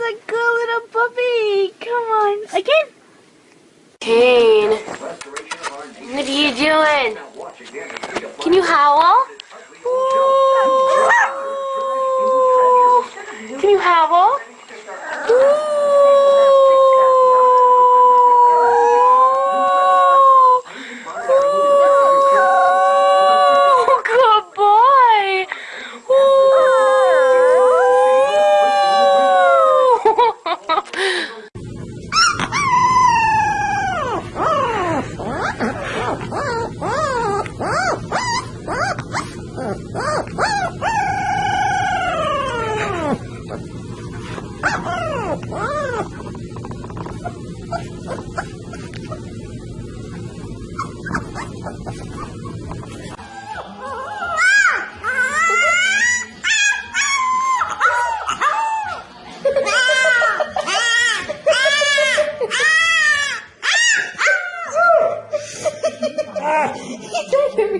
That's a good little puppy. Come on, again. Kane, what are you doing? Can you howl? Can you howl? Good boy.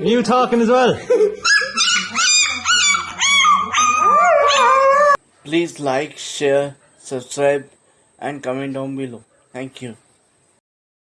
You talking as well? Please like, share, subscribe, and comment down below. Thank you.